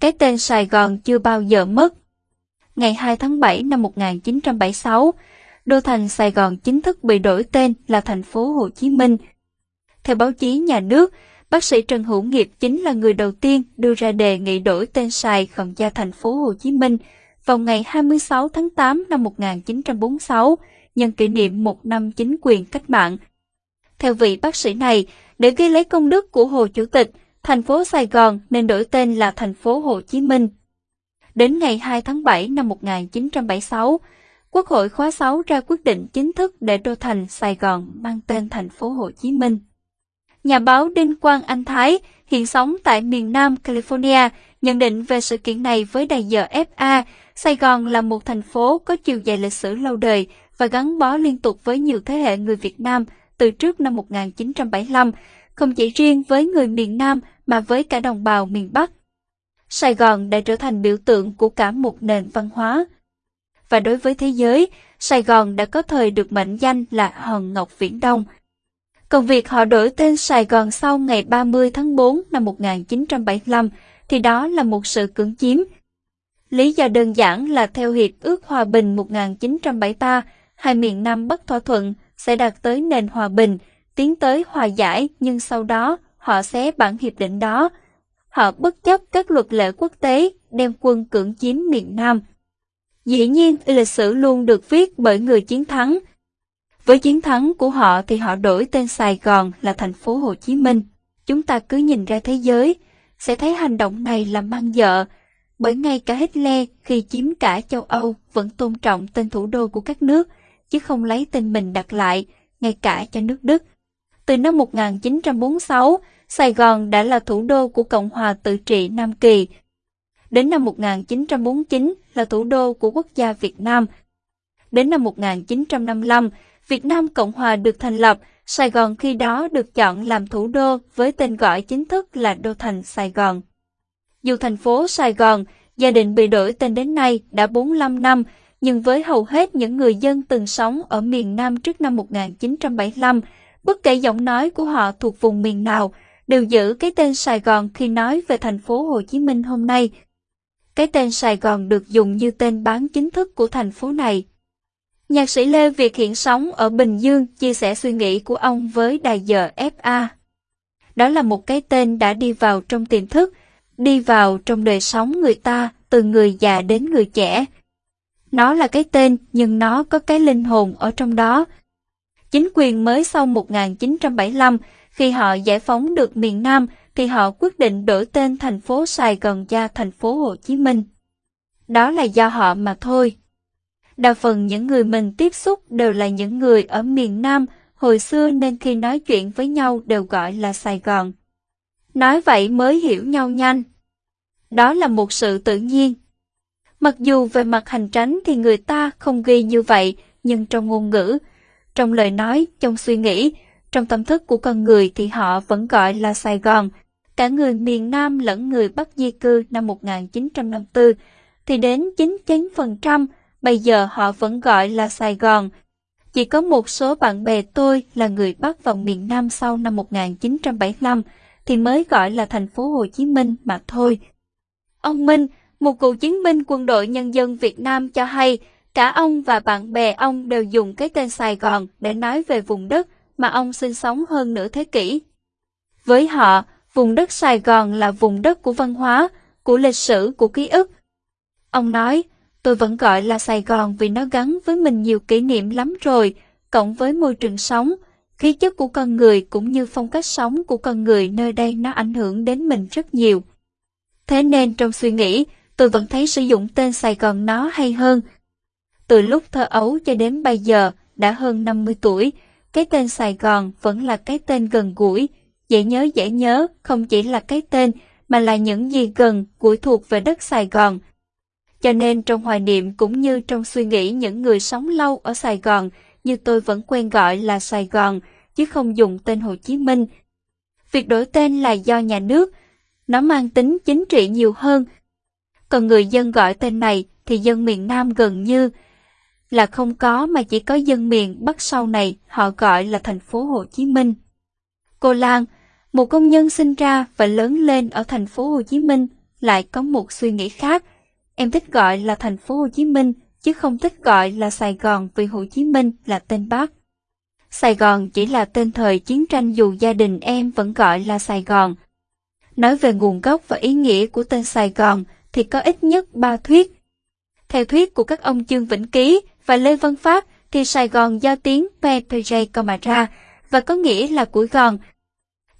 cái tên Sài Gòn chưa bao giờ mất. Ngày 2 tháng 7 năm 1976, đô thành Sài Gòn chính thức bị đổi tên là thành phố Hồ Chí Minh. Theo báo chí nhà nước, bác sĩ Trần Hữu Nghiệp chính là người đầu tiên đưa ra đề nghị đổi tên Sài Gòn ra thành phố Hồ Chí Minh vào ngày 26 tháng 8 năm 1946, nhân kỷ niệm một năm chính quyền cách mạng. Theo vị bác sĩ này, để ghi lấy công đức của Hồ Chủ tịch, thành phố Sài Gòn nên đổi tên là thành phố Hồ Chí Minh. Đến ngày 2 tháng 7 năm 1976, Quốc hội khóa 6 ra quyết định chính thức để đô thành Sài Gòn mang tên thành phố Hồ Chí Minh. Nhà báo Đinh Quang Anh Thái, hiện sống tại miền Nam California, nhận định về sự kiện này với đài giờ FA, Sài Gòn là một thành phố có chiều dài lịch sử lâu đời và gắn bó liên tục với nhiều thế hệ người Việt Nam từ trước năm 1975, không chỉ riêng với người miền Nam mà với cả đồng bào miền Bắc. Sài Gòn đã trở thành biểu tượng của cả một nền văn hóa. Và đối với thế giới, Sài Gòn đã có thời được mệnh danh là Hòn Ngọc Viễn Đông. Còn việc họ đổi tên Sài Gòn sau ngày 30 tháng 4 năm 1975 thì đó là một sự cưỡng chiếm. Lý do đơn giản là theo Hiệp ước Hòa bình 1973, hai miền Nam bất thỏa thuận sẽ đạt tới nền hòa bình, tiến tới hòa giải nhưng sau đó họ xé bản hiệp định đó. Họ bất chấp các luật lệ quốc tế đem quân cưỡng chiếm miền Nam. Dĩ nhiên, lịch sử luôn được viết bởi người chiến thắng. Với chiến thắng của họ thì họ đổi tên Sài Gòn là thành phố Hồ Chí Minh. Chúng ta cứ nhìn ra thế giới, sẽ thấy hành động này là mang dợ, bởi ngay cả Hitler khi chiếm cả châu Âu vẫn tôn trọng tên thủ đô của các nước, chứ không lấy tên mình đặt lại, ngay cả cho nước Đức. Từ năm 1946, Sài Gòn đã là thủ đô của Cộng hòa tự trị Nam Kỳ. Đến năm 1949 là thủ đô của quốc gia Việt Nam. Đến năm 1955, Việt Nam Cộng hòa được thành lập, Sài Gòn khi đó được chọn làm thủ đô với tên gọi chính thức là Đô thành Sài Gòn. Dù thành phố Sài Gòn, gia đình bị đổi tên đến nay đã 45 năm, nhưng với hầu hết những người dân từng sống ở miền Nam trước năm 1975, bất kể giọng nói của họ thuộc vùng miền nào, đều giữ cái tên Sài Gòn khi nói về thành phố Hồ Chí Minh hôm nay. Cái tên Sài Gòn được dùng như tên bán chính thức của thành phố này. Nhạc sĩ Lê Việt hiện sống ở Bình Dương chia sẻ suy nghĩ của ông với đài giờ FA. Đó là một cái tên đã đi vào trong tiềm thức, đi vào trong đời sống người ta từ người già đến người trẻ. Nó là cái tên nhưng nó có cái linh hồn ở trong đó. Chính quyền mới sau 1975 khi họ giải phóng được miền Nam thì họ quyết định đổi tên thành phố Sài Gòn ra thành phố Hồ Chí Minh. Đó là do họ mà thôi. Đa phần những người mình tiếp xúc đều là những người ở miền Nam hồi xưa nên khi nói chuyện với nhau đều gọi là Sài Gòn. Nói vậy mới hiểu nhau nhanh. Đó là một sự tự nhiên. Mặc dù về mặt hành tránh thì người ta không ghi như vậy, nhưng trong ngôn ngữ, trong lời nói, trong suy nghĩ, trong tâm thức của con người thì họ vẫn gọi là Sài Gòn. Cả người miền Nam lẫn người Bắc di cư năm 1954 thì đến 99% bây giờ họ vẫn gọi là Sài Gòn. Chỉ có một số bạn bè tôi là người Bắc vào miền Nam sau năm 1975 thì mới gọi là thành phố Hồ Chí Minh mà thôi. Ông Minh, một cựu chiến binh quân đội nhân dân Việt Nam cho hay, cả ông và bạn bè ông đều dùng cái tên Sài Gòn để nói về vùng đất mà ông sinh sống hơn nửa thế kỷ. Với họ, vùng đất Sài Gòn là vùng đất của văn hóa, của lịch sử, của ký ức. Ông nói, tôi vẫn gọi là Sài Gòn vì nó gắn với mình nhiều kỷ niệm lắm rồi, cộng với môi trường sống, khí chất của con người cũng như phong cách sống của con người nơi đây nó ảnh hưởng đến mình rất nhiều. Thế nên trong suy nghĩ, tôi vẫn thấy sử dụng tên Sài Gòn nó hay hơn. Từ lúc thơ ấu cho đến bây giờ, đã hơn 50 tuổi, cái tên Sài Gòn vẫn là cái tên gần gũi, dễ nhớ dễ nhớ, không chỉ là cái tên, mà là những gì gần gũi thuộc về đất Sài Gòn. Cho nên trong hoài niệm cũng như trong suy nghĩ những người sống lâu ở Sài Gòn, như tôi vẫn quen gọi là Sài Gòn, chứ không dùng tên Hồ Chí Minh. Việc đổi tên là do nhà nước, nó mang tính chính trị nhiều hơn. Còn người dân gọi tên này thì dân miền Nam gần như là không có mà chỉ có dân miền Bắc sau này họ gọi là thành phố Hồ Chí Minh. Cô Lan, một công nhân sinh ra và lớn lên ở thành phố Hồ Chí Minh, lại có một suy nghĩ khác. Em thích gọi là thành phố Hồ Chí Minh, chứ không thích gọi là Sài Gòn vì Hồ Chí Minh là tên bắc. Sài Gòn chỉ là tên thời chiến tranh dù gia đình em vẫn gọi là Sài Gòn. Nói về nguồn gốc và ý nghĩa của tên Sài Gòn thì có ít nhất ba thuyết. Theo thuyết của các ông Trương Vĩnh Ký và Lê Văn pháp thì Sài Gòn do tiếng PPJ co và có nghĩa là củi gòn.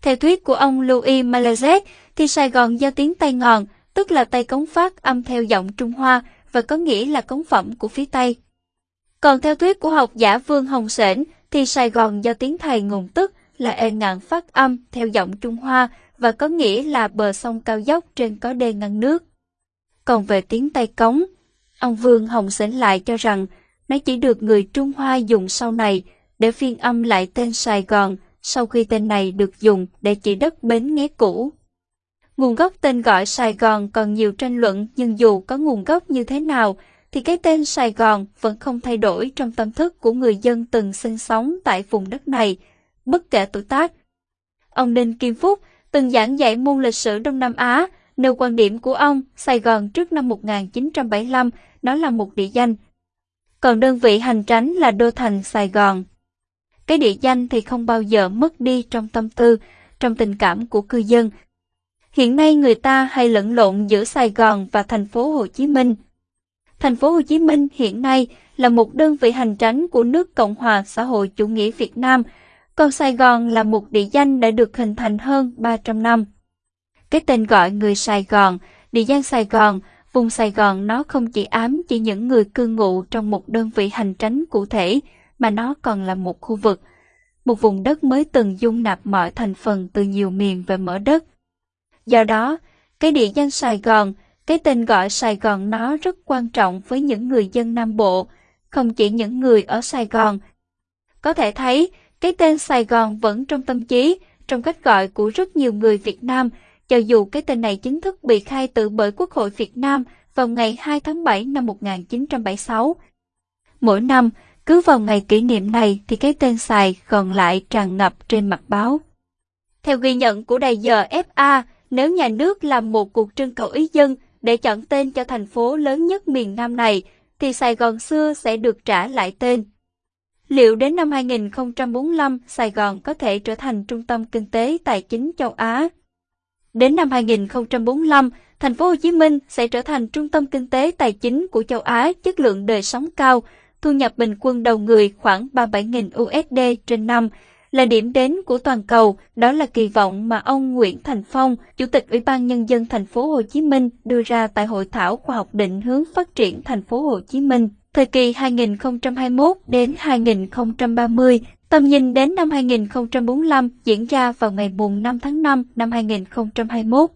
Theo thuyết của ông Louis Malazet thì Sài Gòn do tiếng Tây Ngòn, tức là Tây Cống phát âm theo giọng Trung Hoa và có nghĩa là cống phẩm của phía Tây. Còn theo thuyết của học giả Vương Hồng Sển thì Sài Gòn do tiếng Thầy nguồn tức là ê ngạn phát âm theo giọng Trung Hoa và có nghĩa là bờ sông cao dốc trên có đê ngăn nước. Còn về tiếng Tây Cống, ông Vương Hồng Sển lại cho rằng nó chỉ được người Trung Hoa dùng sau này để phiên âm lại tên Sài Gòn sau khi tên này được dùng để chỉ đất bến nghé cũ. Nguồn gốc tên gọi Sài Gòn còn nhiều tranh luận nhưng dù có nguồn gốc như thế nào thì cái tên Sài Gòn vẫn không thay đổi trong tâm thức của người dân từng sinh sống tại vùng đất này, bất kể tuổi tác. Ông Đinh Kim Phúc từng giảng dạy môn lịch sử Đông Nam Á, nêu quan điểm của ông Sài Gòn trước năm 1975 nó là một địa danh. Còn đơn vị hành tránh là đô thành Sài Gòn. Cái địa danh thì không bao giờ mất đi trong tâm tư, trong tình cảm của cư dân. Hiện nay người ta hay lẫn lộn giữa Sài Gòn và thành phố Hồ Chí Minh. Thành phố Hồ Chí Minh hiện nay là một đơn vị hành tránh của nước Cộng hòa xã hội chủ nghĩa Việt Nam, còn Sài Gòn là một địa danh đã được hình thành hơn 300 năm. Cái tên gọi người Sài Gòn, địa danh Sài Gòn, vùng Sài Gòn nó không chỉ ám chỉ những người cư ngụ trong một đơn vị hành tránh cụ thể, mà nó còn là một khu vực, một vùng đất mới từng dung nạp mọi thành phần từ nhiều miền về mở đất. Do đó, cái địa danh Sài Gòn, cái tên gọi Sài Gòn nó rất quan trọng với những người dân Nam Bộ, không chỉ những người ở Sài Gòn. Có thể thấy, cái tên Sài Gòn vẫn trong tâm trí, trong cách gọi của rất nhiều người Việt Nam, cho dù cái tên này chính thức bị khai tử bởi Quốc hội Việt Nam vào ngày 2 tháng 7 năm 1976. Mỗi năm, cứ vào ngày kỷ niệm này thì cái tên Sài còn lại tràn ngập trên mặt báo. Theo ghi nhận của đài giờ FA, nếu nhà nước làm một cuộc trưng cầu ý dân để chọn tên cho thành phố lớn nhất miền Nam này, thì Sài Gòn xưa sẽ được trả lại tên. Liệu đến năm 2045 Sài Gòn có thể trở thành trung tâm kinh tế tài chính châu Á? Đến năm 2045, thành phố Hồ Chí Minh sẽ trở thành trung tâm kinh tế tài chính của châu Á chất lượng đời sống cao, thu nhập bình quân đầu người khoảng 37.000 USD trên năm, là điểm đến của toàn cầu, đó là kỳ vọng mà ông Nguyễn Thành Phong, Chủ tịch Ủy ban nhân dân thành phố Hồ Chí Minh đưa ra tại hội thảo khoa học định hướng phát triển thành phố Hồ Chí Minh. Thời kỳ 2021 đến 2030, tầm nhìn đến năm 2045 diễn ra vào ngày mùng 5 tháng 5 năm 2021.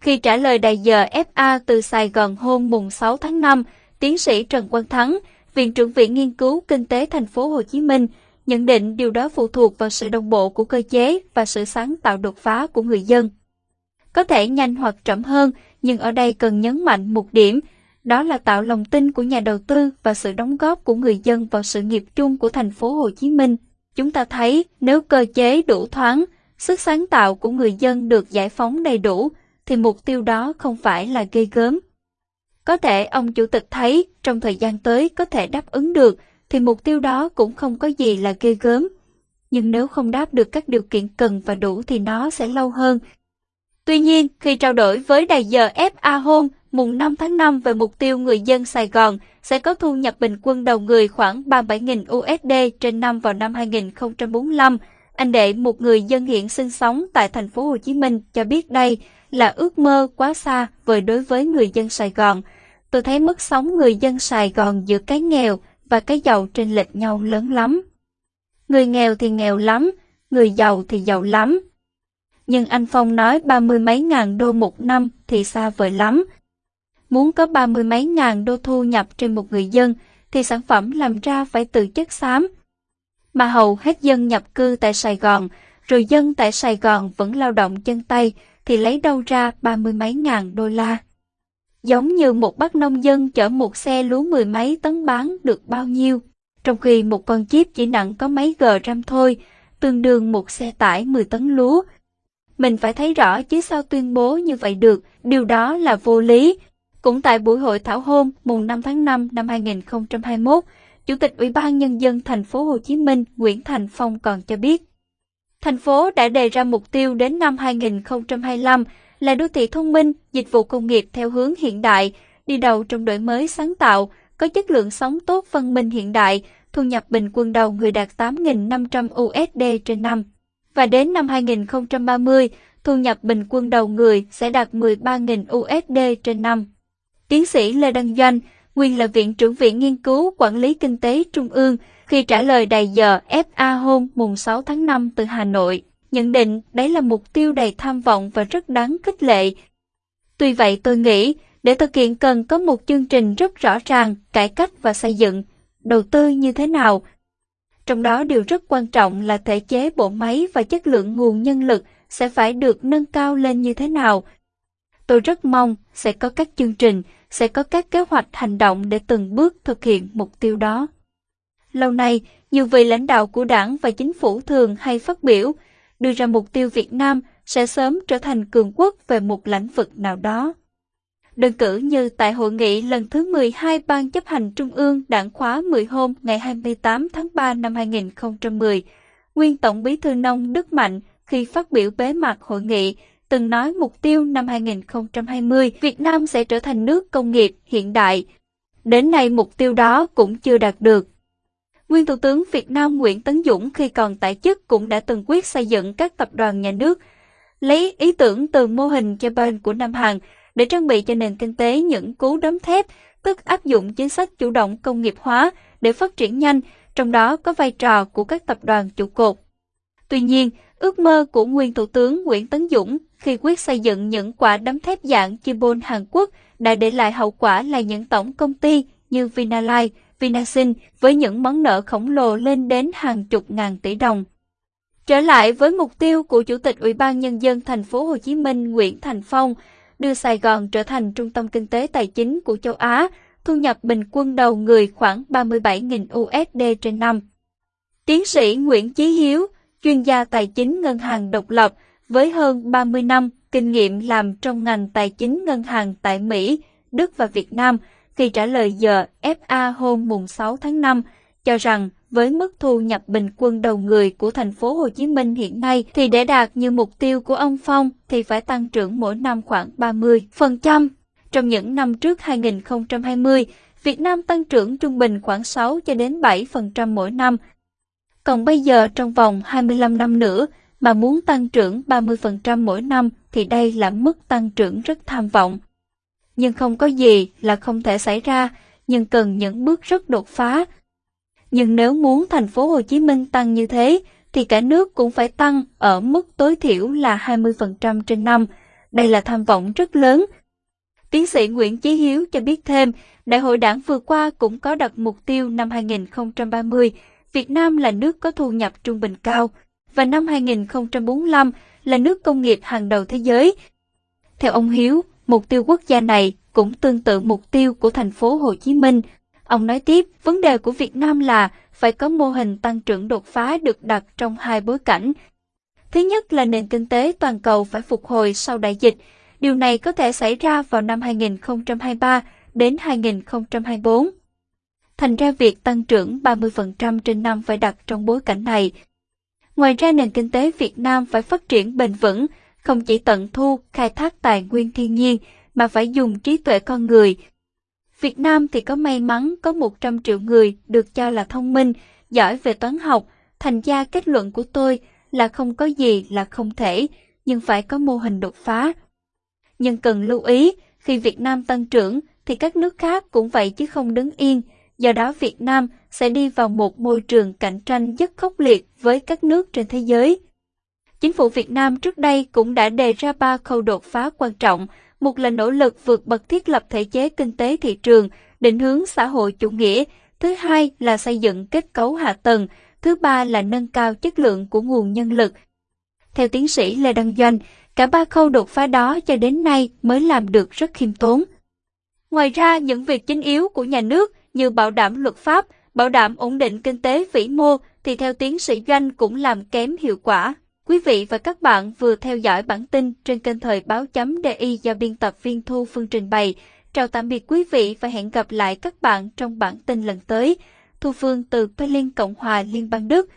Khi trả lời đại giờ FA từ Sài Gòn hôm mùng 6 tháng 5, tiến sĩ Trần Quang Thắng, Viện trưởng Viện Nghiên cứu Kinh tế Thành phố Hồ Chí Minh, nhận định điều đó phụ thuộc vào sự đồng bộ của cơ chế và sự sáng tạo đột phá của người dân. Có thể nhanh hoặc chậm hơn, nhưng ở đây cần nhấn mạnh một điểm, đó là tạo lòng tin của nhà đầu tư và sự đóng góp của người dân vào sự nghiệp chung của thành phố Hồ Chí Minh. Chúng ta thấy nếu cơ chế đủ thoáng, sức sáng tạo của người dân được giải phóng đầy đủ, thì mục tiêu đó không phải là gây gớm. Có thể ông chủ tịch thấy trong thời gian tới có thể đáp ứng được, thì mục tiêu đó cũng không có gì là ghê gớm. Nhưng nếu không đáp được các điều kiện cần và đủ thì nó sẽ lâu hơn. Tuy nhiên, khi trao đổi với đài giờ FA Home mùng 5 tháng 5 về mục tiêu người dân Sài Gòn sẽ có thu nhập bình quân đầu người khoảng 37.000 USD trên năm vào năm 2045, anh Đệ, một người dân hiện sinh sống tại thành phố Hồ Chí Minh, cho biết đây là ước mơ quá xa vời đối với người dân Sài Gòn. Tôi thấy mức sống người dân Sài Gòn giữa cái nghèo và cái giàu trên lệch nhau lớn lắm. Người nghèo thì nghèo lắm, người giàu thì giàu lắm. Nhưng anh Phong nói ba mươi mấy ngàn đô một năm thì xa vời lắm. Muốn có ba mươi mấy ngàn đô thu nhập trên một người dân thì sản phẩm làm ra phải từ chất xám. Mà hầu hết dân nhập cư tại Sài Gòn, rồi dân tại Sài Gòn vẫn lao động chân tay thì lấy đâu ra ba mươi mấy ngàn đô la. Giống như một bác nông dân chở một xe lúa mười mấy tấn bán được bao nhiêu, trong khi một con chip chỉ nặng có mấy g gram thôi, tương đương một xe tải 10 tấn lúa. Mình phải thấy rõ chứ sao tuyên bố như vậy được, điều đó là vô lý. Cũng tại buổi hội thảo hôm mùng 5 tháng 5 năm 2021, Chủ tịch Ủy ban Nhân dân thành phố Hồ Chí Minh Nguyễn Thành Phong còn cho biết, thành phố đã đề ra mục tiêu đến năm 2025 là đô thị thông minh, dịch vụ công nghiệp theo hướng hiện đại, đi đầu trong đổi mới sáng tạo, có chất lượng sống tốt văn minh hiện đại, thu nhập bình quân đầu người đạt 8.500 USD trên năm. Và đến năm 2030, thu nhập bình quân đầu người sẽ đạt 13.000 USD trên năm. Tiến sĩ Lê Đăng Doanh, nguyên là Viện trưởng Viện Nghiên cứu Quản lý Kinh tế Trung ương, khi trả lời đầy giờ FA hôm mùng 6 tháng 5 từ Hà Nội, nhận định đấy là mục tiêu đầy tham vọng và rất đáng khích lệ. Tuy vậy tôi nghĩ, để thực hiện cần có một chương trình rất rõ ràng, cải cách và xây dựng, đầu tư như thế nào. Trong đó điều rất quan trọng là thể chế bộ máy và chất lượng nguồn nhân lực sẽ phải được nâng cao lên như thế nào. Tôi rất mong sẽ có các chương trình, sẽ có các kế hoạch hành động để từng bước thực hiện mục tiêu đó. Lâu nay, nhiều vị lãnh đạo của đảng và chính phủ thường hay phát biểu, đưa ra mục tiêu Việt Nam sẽ sớm trở thành cường quốc về một lĩnh vực nào đó. Đơn cử như tại hội nghị lần thứ 12 Ban chấp hành Trung ương Đảng khóa 10 hôm ngày 28 tháng 3 năm 2010, nguyên Tổng bí thư Nông Đức Mạnh khi phát biểu bế mạc hội nghị từng nói mục tiêu năm 2020 Việt Nam sẽ trở thành nước công nghiệp hiện đại. Đến nay mục tiêu đó cũng chưa đạt được. Nguyên Thủ tướng Việt Nam Nguyễn Tấn Dũng khi còn tại chức cũng đã từng quyết xây dựng các tập đoàn nhà nước, lấy ý tưởng từ mô hình Japan của Nam Hàn để trang bị cho nền kinh tế những cú đấm thép, tức áp dụng chính sách chủ động công nghiệp hóa để phát triển nhanh, trong đó có vai trò của các tập đoàn trụ cột. Tuy nhiên, ước mơ của nguyên Thủ tướng Nguyễn Tấn Dũng khi quyết xây dựng những quả đấm thép dạng Chibon Hàn Quốc đã để lại hậu quả là những tổng công ty như Vinalines, Vinasin với những món nợ khổng lồ lên đến hàng chục ngàn tỷ đồng. Trở lại với mục tiêu của Chủ tịch Ủy ban Nhân dân thành phố Hồ Chí Minh Nguyễn Thành Phong, đưa Sài Gòn trở thành trung tâm kinh tế tài chính của châu Á, thu nhập bình quân đầu người khoảng 37.000 USD trên năm. Tiến sĩ Nguyễn Chí Hiếu, chuyên gia tài chính ngân hàng độc lập, với hơn 30 năm kinh nghiệm làm trong ngành tài chính ngân hàng tại Mỹ, Đức và Việt Nam, khi trả lời giờ FA hôm mùng 6 tháng 5, cho rằng với mức thu nhập bình quân đầu người của thành phố Hồ Chí Minh hiện nay thì để đạt như mục tiêu của ông Phong thì phải tăng trưởng mỗi năm khoảng 30%. Trong những năm trước 2020, Việt Nam tăng trưởng trung bình khoảng 6 cho đến 7% mỗi năm. Còn bây giờ trong vòng 25 năm nữa mà muốn tăng trưởng 30% mỗi năm thì đây là mức tăng trưởng rất tham vọng. Nhưng không có gì là không thể xảy ra, nhưng cần những bước rất đột phá. Nhưng nếu muốn thành phố Hồ Chí Minh tăng như thế, thì cả nước cũng phải tăng ở mức tối thiểu là 20% trên năm. Đây là tham vọng rất lớn. Tiến sĩ Nguyễn Chí Hiếu cho biết thêm, Đại hội đảng vừa qua cũng có đặt mục tiêu năm 2030, Việt Nam là nước có thu nhập trung bình cao, và năm 2045 là nước công nghiệp hàng đầu thế giới. Theo ông Hiếu, mục tiêu quốc gia này cũng tương tự mục tiêu của thành phố Hồ Chí Minh. Ông nói tiếp, vấn đề của Việt Nam là phải có mô hình tăng trưởng đột phá được đặt trong hai bối cảnh. Thứ nhất là nền kinh tế toàn cầu phải phục hồi sau đại dịch. Điều này có thể xảy ra vào năm 2023 đến 2024. Thành ra việc tăng trưởng 30% trên năm phải đặt trong bối cảnh này. Ngoài ra nền kinh tế Việt Nam phải phát triển bền vững, không chỉ tận thu, khai thác tài nguyên thiên nhiên, mà phải dùng trí tuệ con người. Việt Nam thì có may mắn có 100 triệu người được cho là thông minh, giỏi về toán học, thành ra kết luận của tôi là không có gì là không thể, nhưng phải có mô hình đột phá. Nhưng cần lưu ý, khi Việt Nam tăng trưởng thì các nước khác cũng vậy chứ không đứng yên, do đó Việt Nam sẽ đi vào một môi trường cạnh tranh rất khốc liệt với các nước trên thế giới. Chính phủ Việt Nam trước đây cũng đã đề ra ba khâu đột phá quan trọng, một là nỗ lực vượt bậc thiết lập thể chế kinh tế thị trường, định hướng xã hội chủ nghĩa, thứ hai là xây dựng kết cấu hạ tầng, thứ ba là nâng cao chất lượng của nguồn nhân lực. Theo tiến sĩ Lê Đăng Doanh, cả ba khâu đột phá đó cho đến nay mới làm được rất khiêm tốn. Ngoài ra, những việc chính yếu của nhà nước như bảo đảm luật pháp, bảo đảm ổn định kinh tế vĩ mô thì theo tiến sĩ Doanh cũng làm kém hiệu quả. Quý vị và các bạn vừa theo dõi bản tin trên kênh Thời báo chấm DI do biên tập viên Thu Phương trình bày. Chào tạm biệt quý vị và hẹn gặp lại các bạn trong bản tin lần tới. Thu Phương từ Berlin, Cộng hòa Liên bang Đức.